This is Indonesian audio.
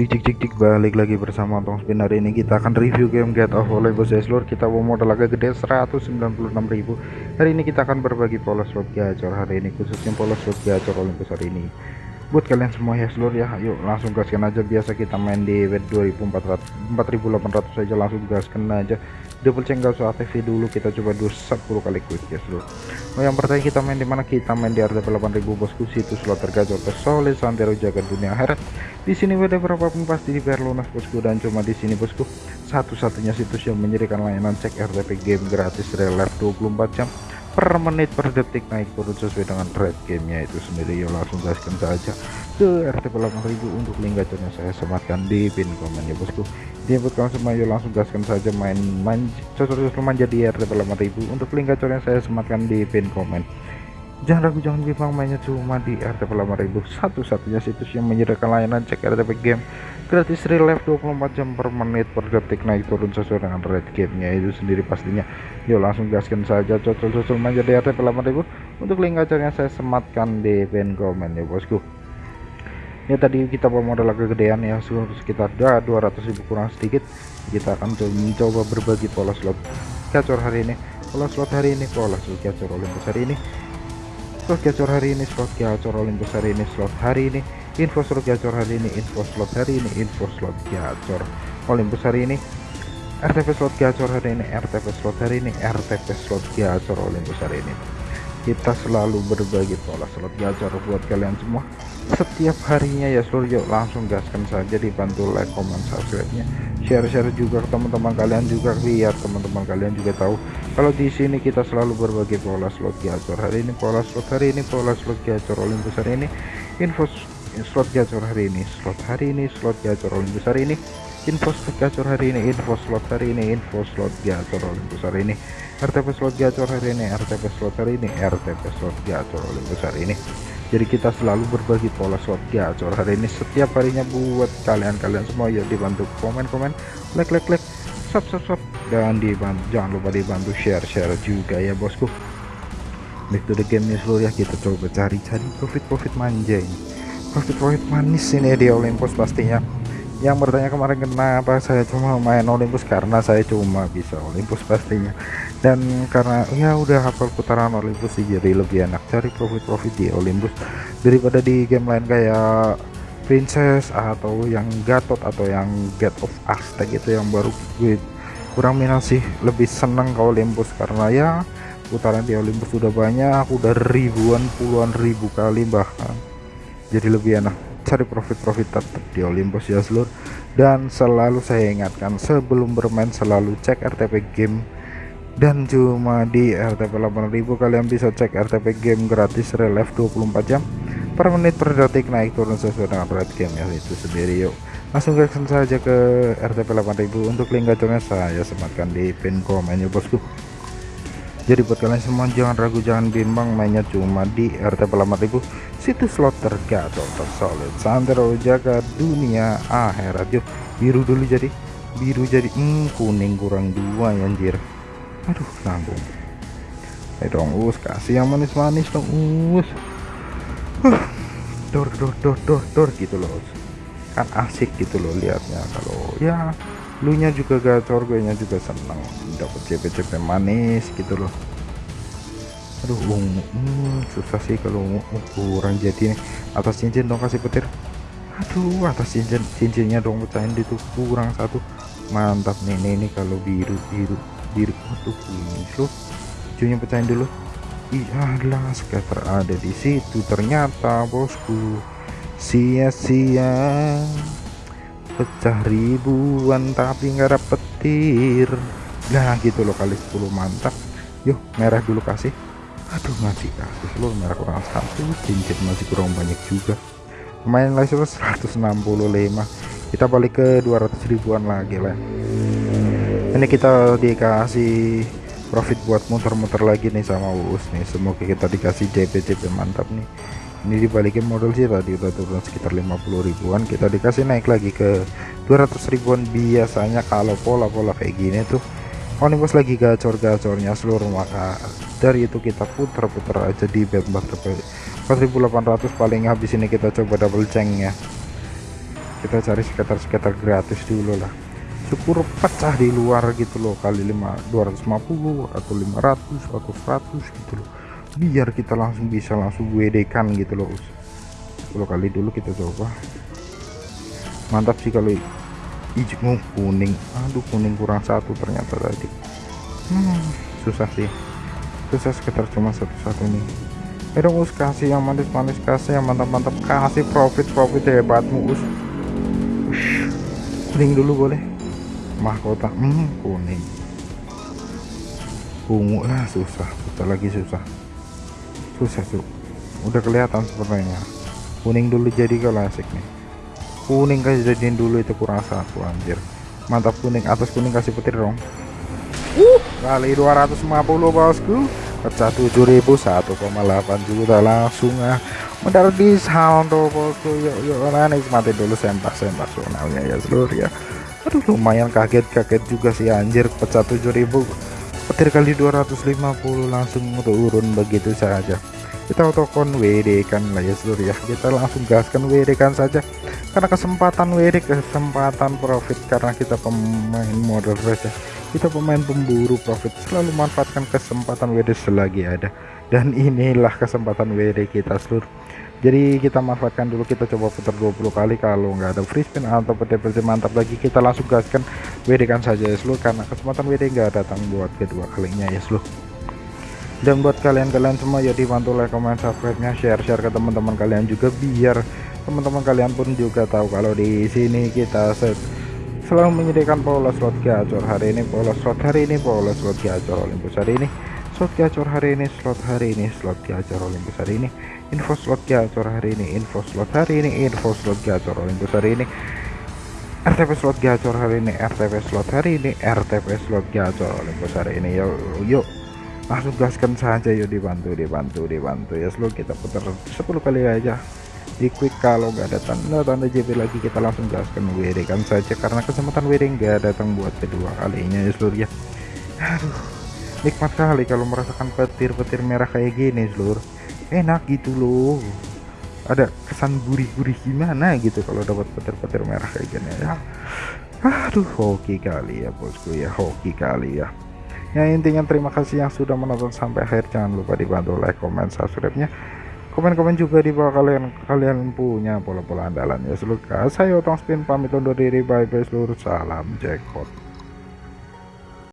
Cik cik cik cik balik lagi bersama Tong Spin hari ini kita akan review game Get of Olympus ya seluruh kita bawa modal agak gede 196.000 hari ini kita akan berbagi pola slot gacor hari ini khususnya pola slot gacor Olympus hari ini buat kalian semua ya seluruh ya. Yuk langsung gaskan aja. Biasa kita main di wet 2400 4800 saja langsung gaskan aja. Double check gak usah aktif dulu. Kita coba dulu 10 kali quick ya seluruh. Oh yang pertama kita main di mana? Kita main di RTP 8000 bosku. Situ slot tergacor tersolid santero jaga dunia akhirat. Di sini WD berapapun pasti dibayar lunas bosku. Dan cuma di sini bosku. Satu-satunya situs yang menyediakan layanan cek RTP game gratis real life 24 jam per menit per detik naik turun sesuai dengan rate gamenya itu sendiri. Ya langsung gaskan saja ke RTP 8000 untuk link gacornya saya sematkan di pin komen ya bosku. Kamu semua ya langsung gaskan saja main main cocok-cocok manja di RTP 8000 untuk link gacornya saya sematkan di pin komen. Jangan ragu jangan bimbang mainnya cuma di RTP 8000 satu-satunya situs yang menyediakan layanan cek RTP game gratis real life 24 jam per menit per detik. Naik turun sesuai dengan rate gamenya. Itu sendiri pastinya. Yuk langsung gaskan saja cocol-cocol manja di RTP 8000 untuk link gacornya saya sematkan di pin komen ya bosku. Ya tadi kita bawa modal agak gedean ya. Sekitar 200.000 kurang sedikit. Kita akan mencoba berbagi pola slot gacor hari ini. Pola slot hari ini pola slot gacor Olympus hari ini. Slot gacor hari ini slot gacor Olympus hari ini slot hari ini info slot gacor hari ini info slot hari ini info slot gacor. Olympus hari ini RTP slot gacor hari ini RTP slot hari ini RTP slot gacor Olympus hari ini. Kita selalu berbagi pola slot gacor buat kalian semua. Setiap harinya ya seluruh yuk langsung gaskan saja dibantu like comment subscribe nya share-share juga ke teman-teman kalian juga biar teman-teman kalian juga tahu. Kalau di sini kita selalu berbagi pola slot gacor hari ini pola slot hari ini pola slot gacor Olympus hari ini. Info slot gacor hari ini slot hari ini slot gacor Olympus hari ini. Info slot gacor hari ini info slot hari ini info slot gacor Olympus hari ini. RTP slot gacor hari ini RTP slot hari ini RTP slot gacor Olympus hari ini. Jadi kita selalu berbagi pola slot gacor hari ini setiap harinya buat kalian-kalian semua. Ya dibantu komen-komen like like like sub sub sub dan dibantu jangan lupa dibantu share share juga ya bosku. Back to the game nih seluruh ya kita coba cari-cari profit-profit manja ini profit-profit manis ini di Olympus pastinya. Yang bertanya kemarin kenapa saya cuma main Olympus? Karena saya cuma bisa Olympus pastinya. Dan karena ya udah hafal putaran Olympus sih jadi lebih enak cari profit-profit di Olympus. Daripada di game lain kayak Princess atau yang Gatot atau yang Get of Aztec gitu yang baru gue kurang minat sih. Lebih seneng ke Olympus karena ya putaran di Olympus sudah banyak udah ribuan puluhan ribu kali bahkan jadi lebih enak cari profit-profit tetap di Olympus ya seluruh dan selalu saya ingatkan sebelum bermain selalu cek RTP game. Dan cuma di RTP 8000 kalian bisa cek RTP game gratis relief 24 jam. Per menit per detik naik turun sesuai dengan rate game ya itu sendiri yuk. Langsung gasen saja ke RTP 8000 untuk link gacornya saya sematkan di pin komen ya bosku jadi buat kalian semua jangan ragu jangan bimbang. Mainnya cuma di RTP 8000 situs slot tergacor tersolid santero jaga dunia akhirat yuk biru dulu jadi biru jadi hmm, kuning kurang dua ya anjir. Aduh nanggung. Ayo dong us kasih yang manis-manis dong us. Dor dor dor dor dor gitu loh kan asik gitu loh liatnya kalau ya lu nya juga gacor gue nya juga senang dapat CP-CP manis gitu loh. Aduh um, um, susah sih kalau um, kurang jadi nih atas cincin dong kasih petir. Aduh atas cincin cincinnya dong pecahin itu kurang satu. Mantap nih nih, nih kalau biru biru biru. Aduh ini loh. Hijaunya pecahin dulu. Iyalah scatter ada di situ ternyata bosku. Sia-sia pecah ribuan tapi nggak ada petir. Nah gitu loh kali 10 mantap. Yuk merah dulu kasih. Aduh masih kasih. Seluruh merah kurang satu cincin masih kurang banyak juga. Main lagi 165 kita balik ke 200 ribuan lagi lah. Ini kita dikasih profit buat muter-muter lagi nih sama Uus nih. Semoga kita dikasih JP-JP mantap nih ini dibalikin modal sih tadi udah turun sekitar 50 ribuan. Kita dikasih naik lagi ke 200 ribuan biasanya kalau pola-pola kayak gini tuh. Onimus lagi gacor-gacornya seluruh maka dari itu kita putar-putar aja di bet 4800 paling habis ini kita coba double ceng ya kita cari sekitar-sekitar gratis dulu lah. Syukur pecah di luar gitu loh kali 5 250 atau 500 atau 100 gitu loh biar kita langsung bisa langsung WD kan gitu loh 10 kali dulu kita coba. Mantap sih kalau hijau kuning. Aduh kuning kurang satu ternyata tadi. Hmm, susah sih. Susah sekitar cuma satu-satu nih. Ayo dong us kasih yang manis-manis kasih yang mantap-mantap. Kasih profit-profit hebatmu us. Kuning dulu boleh? Mahkota. Hmm, kuning. Ungu. Lah susah. Susah lagi susah susah tuh udah kelihatan sepertinya kuning dulu jadi kalau asik nih. Kuning kasih jadiin dulu itu kurang satu anjir. Mantap kuning atas kuning kasih petir dong. Uh kali 250 bosku. Pecah 7000 1,8 juta langsung ah. Mendarat di sound bosku. Yuk yuk nah nikmati dulu sempak sempak sonalnya ya seluruh ya. Aduh lumayan kaget-kaget juga sih anjir. Pecah 7000 petir kali 250 langsung turun begitu saja. Kita otokon WD kan lah ya seluruh ya. Kita langsung gaskan WD kan saja. Karena kesempatan WD kesempatan profit karena kita pemain modal race ya. kita pemain pemburu profit selalu manfaatkan kesempatan WD selagi ada. Dan inilah kesempatan WD kita seluruh jadi kita manfaatkan dulu kita coba putar 20 kali kalau nggak ada free spin atau PT-PT mantap lagi kita langsung gaskan WD kan saja ya seluruh. Karena kesempatan WD nggak datang buat kedua kalinya ya seluruh. Dan buat kalian-kalian semua ya dibantu like comment subscribe nya share share ke teman-teman kalian juga biar teman-teman kalian pun juga tahu kalau di sini kita selalu menyediakan pola slot gacor hari ini pola slot hari ini pola slot gacor Olympus hari ini slot gacor hari ini slot hari ini slot gacor Olympus hari ini info slot gacor hari ini info slot hari ini info slot gacor Olympus hari ini RTP slot gacor hari ini RTP slot hari ini RTP slot gacor Olympus hari ini. Yuk yuk langsung gaskan saja yuk dibantu dibantu dibantu. Ya selalu kita putar 10 kali aja. Di quick kalau nggak ada tanda-tanda JB lagi kita langsung gaskan WD kan saja karena kesempatan WD nggak datang buat kedua kalinya ya seluruh ya. Aduh nikmat kali kalau merasakan petir-petir merah kayak gini seluruh enak gitu loh. Ada kesan gurih-gurih gimana gitu kalau dapat petir-petir merah kayak gini ya. Aduh hoki kali ya bosku ya hoki kali ya. Ya intinya terima kasih yang sudah menonton sampai akhir. Jangan lupa dibantu like comment subscribe nya komen-komen juga di bawah kalian kalian punya pola-pola andalan ya seluruh saya otong spin pamit undur diri. Bye bye seluruh salam jackpot